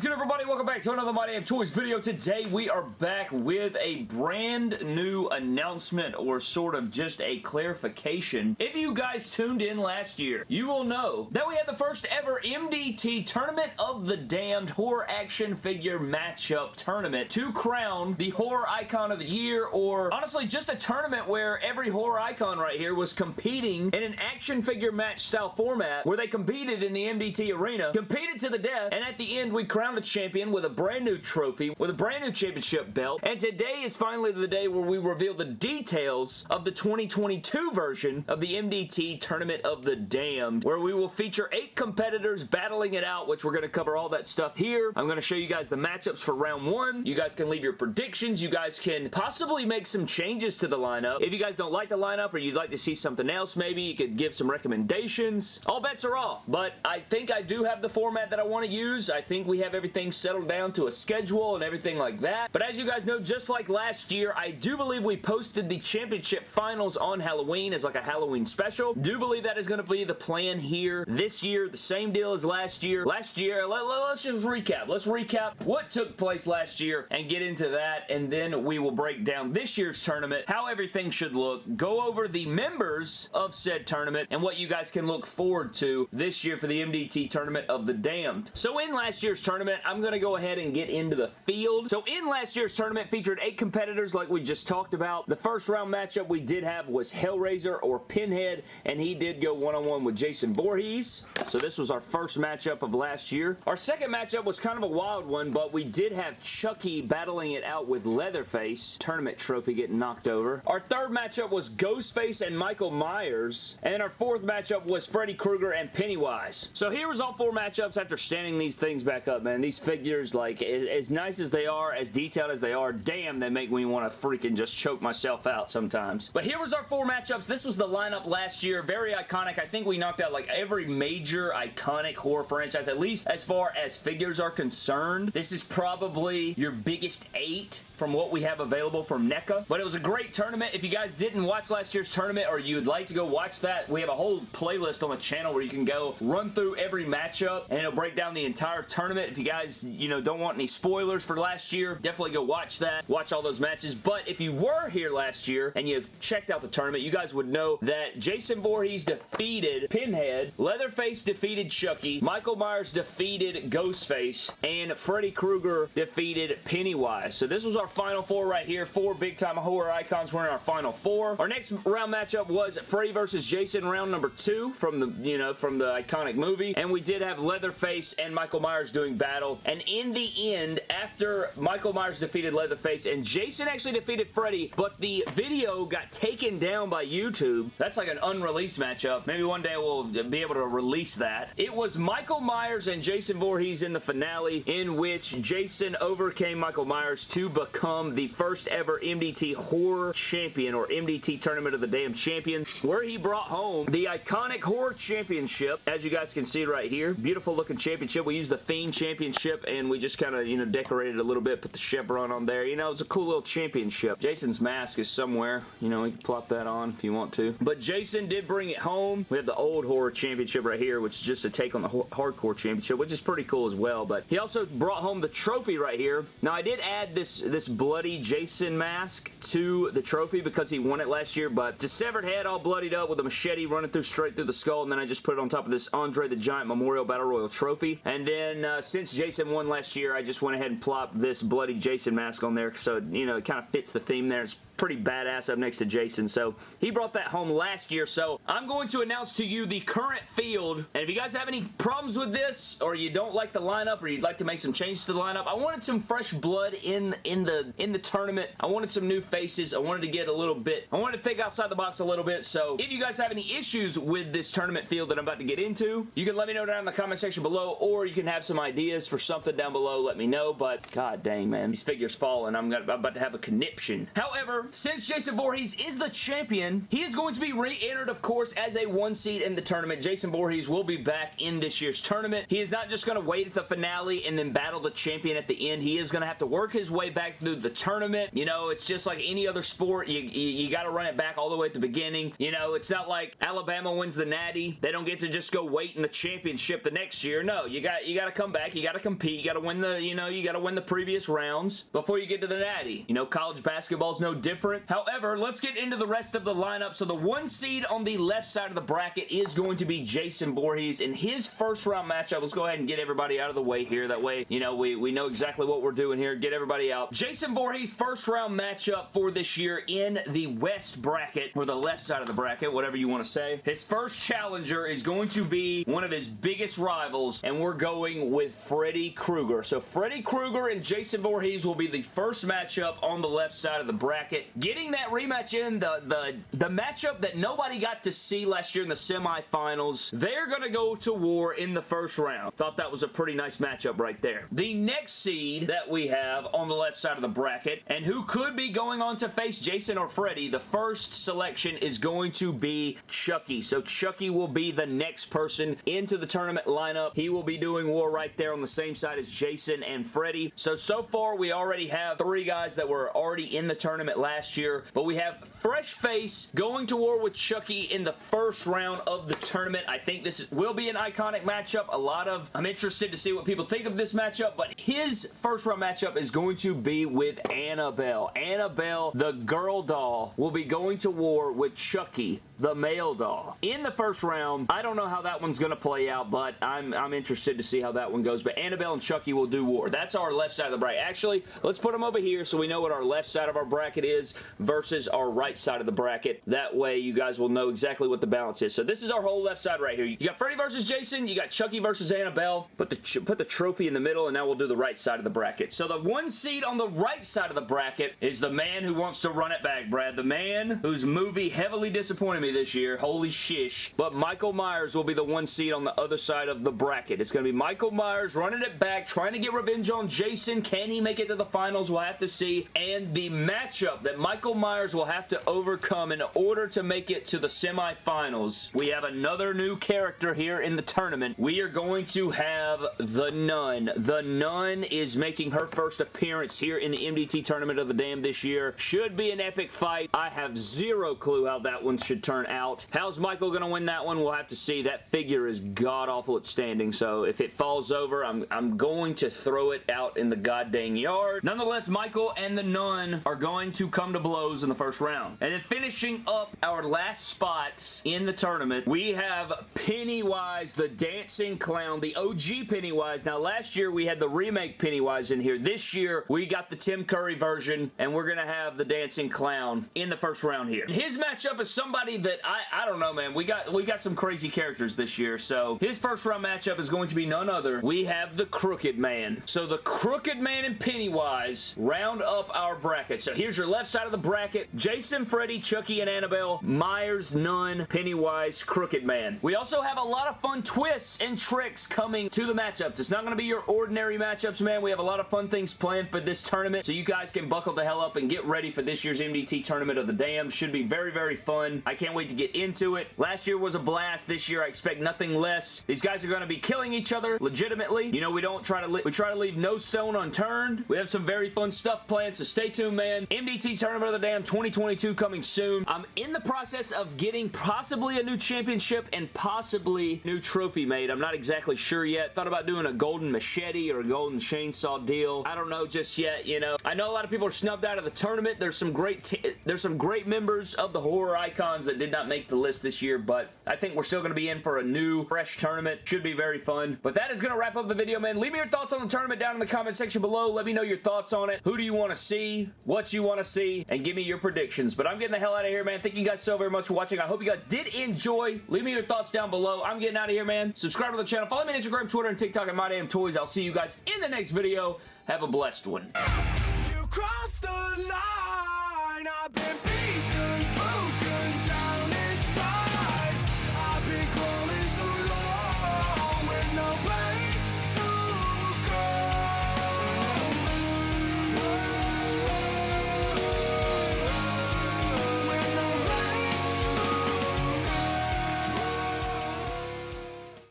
is good, everybody? Welcome back to another My Damn Toys video. Today, we are back with a brand new announcement or sort of just a clarification. If you guys tuned in last year, you will know that we had the first ever MDT Tournament of the Damned Horror Action Figure Matchup Tournament to crown the Horror Icon of the Year or honestly just a tournament where every horror icon right here was competing in an action figure match style format where they competed in the MDT arena, competed to the death, and at the end we crowned a champion with a brand new trophy, with a brand new championship belt, and today is finally the day where we reveal the details of the 2022 version of the MDT Tournament of the Damned, where we will feature eight competitors battling it out, which we're going to cover all that stuff here. I'm going to show you guys the matchups for round one. You guys can leave your predictions. You guys can possibly make some changes to the lineup. If you guys don't like the lineup or you'd like to see something else, maybe you could give some recommendations. All bets are off, but I think I do have the format that I want to use. I think we have everything settled down to a schedule and everything like that. But as you guys know, just like last year, I do believe we posted the championship finals on Halloween as like a Halloween special. Do believe that is going to be the plan here this year. The same deal as last year. Last year, let, let, let's just recap. Let's recap what took place last year and get into that and then we will break down this year's tournament, how everything should look, go over the members of said tournament and what you guys can look forward to this year for the MDT Tournament of the Damned. So in last year's tournament, I'm going to go ahead and get into the field. So in last year's tournament featured eight competitors like we just talked about. The first round matchup we did have was Hellraiser or Pinhead, and he did go one-on-one -on -one with Jason Voorhees. So this was our first matchup of last year. Our second matchup was kind of a wild one, but we did have Chucky battling it out with Leatherface. Tournament trophy getting knocked over. Our third matchup was Ghostface and Michael Myers. And then our fourth matchup was Freddy Krueger and Pennywise. So here was all four matchups after standing these things back up, man. And these figures, like, as nice as they are, as detailed as they are, damn, they make me want to freaking just choke myself out sometimes. But here was our four matchups. This was the lineup last year. Very iconic. I think we knocked out, like, every major iconic horror franchise, at least as far as figures are concerned. This is probably your biggest eight from what we have available from NECA. But it was a great tournament. If you guys didn't watch last year's tournament or you would like to go watch that, we have a whole playlist on the channel where you can go run through every matchup and it'll break down the entire tournament. If you guys, you know, don't want any spoilers for last year, definitely go watch that. Watch all those matches. But if you were here last year and you've checked out the tournament, you guys would know that Jason Voorhees defeated Pinhead, Leatherface defeated Chucky, Michael Myers defeated Ghostface, and Freddy Krueger defeated Pennywise. So this was our final four right here. Four big-time horror icons were in our final four. Our next round matchup was Freddy versus Jason, round number two from the, you know, from the iconic movie. And we did have Leatherface and Michael Myers doing battle. And in the end, after Michael Myers defeated Leatherface and Jason actually defeated Freddy, but the video got taken down by YouTube. That's like an unreleased matchup. Maybe one day we'll be able to release that. It was Michael Myers and Jason Voorhees in the finale in which Jason overcame Michael Myers to become the first ever MDT Horror Champion or MDT Tournament of the Damn Champion where he brought home the iconic Horror Championship as you guys can see right here. Beautiful looking championship. We used the Fiend Championship and we just kind of, you know, decorated a little bit, put the chevron on there. You know, it's a cool little championship. Jason's mask is somewhere. You know, you can plop that on if you want to. But Jason did bring it home. We have the old Horror Championship right here, which is just a take on the Hardcore Championship, which is pretty cool as well. But he also brought home the trophy right here. Now, I did add this, this bloody Jason mask to the trophy because he won it last year, but it's a severed head all bloodied up with a machete running through straight through the skull, and then I just put it on top of this Andre the Giant Memorial Battle Royal trophy. And then uh, since Jason won last year, I just went ahead and plopped this bloody Jason mask on there, so, you know, it kind of fits the theme there. It's pretty badass up next to Jason. So he brought that home last year. So I'm going to announce to you the current field. And if you guys have any problems with this or you don't like the lineup or you'd like to make some changes to the lineup, I wanted some fresh blood in, in, the, in the tournament. I wanted some new faces. I wanted to get a little bit, I wanted to think outside the box a little bit. So if you guys have any issues with this tournament field that I'm about to get into, you can let me know down in the comment section below or you can have some ideas for something down below. Let me know. But god dang, man. These figures. I'm, gonna, I'm about to have a conniption. However, since Jason Voorhees is the champion, he is going to be re-entered, of course, as a one seed in the tournament. Jason Voorhees will be back in this year's tournament. He is not just going to wait at the finale and then battle the champion at the end. He is going to have to work his way back through the tournament. You know, it's just like any other sport. You, you, you got to run it back all the way at the beginning. You know, it's not like Alabama wins the Natty. They don't get to just go wait in the championship the next year. No, you got you got to come back. You got to compete. You got to win the, you know, you got to win the previous rounds before you get to the Natty. You know, college basketball is no different. However, let's get into the rest of the lineup. So the one seed on the left side of the bracket is going to be Jason Voorhees. In his first round matchup, let's go ahead and get everybody out of the way here. That way, you know, we, we know exactly what we're doing here. Get everybody out. Jason Voorhees' first round matchup for this year in the West bracket, or the left side of the bracket, whatever you want to say. His first challenger is going to be one of his biggest rivals, and we're going with Freddy Krueger. So Freddy Krueger and Jason Voorhees will be the first matchup on the left side of the bracket. Getting that rematch in, the, the, the matchup that nobody got to see last year in the semifinals, they're going to go to war in the first round. Thought that was a pretty nice matchup right there. The next seed that we have on the left side of the bracket, and who could be going on to face Jason or Freddy, the first selection is going to be Chucky. So Chucky will be the next person into the tournament lineup. He will be doing war right there on the same side as Jason and Freddy. So, so far we already have three guys that were already in the tournament last year, but we have Fresh Face going to war with Chucky in the first round of the tournament. I think this is, will be an iconic matchup. A lot of, I'm interested to see what people think of this matchup, but his first round matchup is going to be with Annabelle. Annabelle, the girl doll, will be going to war with Chucky, the male doll. In the first round, I don't know how that one's going to play out, but I'm, I'm interested to see how that one goes. But Annabelle and Chucky will do war. That's our left side of the bracket. Actually, let's put them over here so we know what our left side of our bracket is versus our right side of the bracket. That way, you guys will know exactly what the balance is. So this is our whole left side right here. You got Freddy versus Jason. You got Chucky versus Annabelle. Put the, put the trophy in the middle, and now we'll do the right side of the bracket. So the one seed on the right side of the bracket is the man who wants to run it back, Brad. The man whose movie heavily disappointed me this year. Holy shish. But Michael Myers will be the one seed on the other side of the bracket. It's going to be Michael Myers running it back, trying to get revenge on Jason. Can he make it to the finals? We'll have to see. And the matchup that Michael Myers will have to overcome in order to make it to the semifinals. We have another new character here in the tournament. We are going to have The Nun. The Nun is making her first appearance here in the MDT Tournament of the Damn this year. Should be an epic fight. I have zero clue how that one should turn out. How's Michael going to win that one? We'll have to see. That figure is god-awful at standing, so if it falls over, I'm, I'm going to throw it out in the goddamn yard. Nonetheless, Michael and the Nun are going to come to blows in the first round. And then finishing up our last spots in the tournament, we have Pennywise, the Dancing Clown, the OG Pennywise. Now, last year we had the remake Pennywise in here. This year, we got the Tim Curry version, and we're going to have the Dancing Clown in the first round here. His matchup is somebody that I, I don't know, man. We got, we got some crazy characters this year, so his first round matchup is going to be none other. We have the Crooked Man. So the Crooked Man and Pennywise round up our bracket. So here's your left side of the bracket. Jason, Freddy, Chucky, and Annabelle. Myers, Nun, Pennywise, Crooked Man. We also have a lot of fun twists and tricks coming to the matchups. It's not going to be your ordinary matchups, man. We have a lot of fun things planned for this tournament, so you guys can buckle the hell up and get ready for this year's MDT Tournament of the Damn. Should be very, very fun. I can't wait to get into it. Last year was a blast. This year I expect nothing less. These guys are going to be killing each other legitimately. You know, we don't try to we try to leave no stone unturned. We have some very fun stuff planned, so stay tuned, man. MDT Tournament of the Damn 2022 coming soon. I'm in the process of getting possibly a new championship and possibly new trophy made. I'm not exactly sure yet. Thought about doing a golden machete or a golden chainsaw deal. I don't know just yet, you know. I know a lot of people are snubbed out of the tournament. There's some great there's some great members of the horror icons that did not make the list this year, but I think we're still going to be in for a new, fresh tournament. Should be very fun. But that is going to wrap up the video, man. Leave me your thoughts on the tournament down in the comment section below. Let me know your thoughts on it. Who do you want to see? What you want to see? And give me your predictions. But I'm getting the hell out of here, man. Thank you guys so very much for watching. I hope you guys did enjoy. Leave me your thoughts down below. I'm getting out of here, man. Subscribe to the channel. Follow me on Instagram, Twitter, and TikTok at MyDamnToys. I'll see you guys in the next video. Have a blessed one.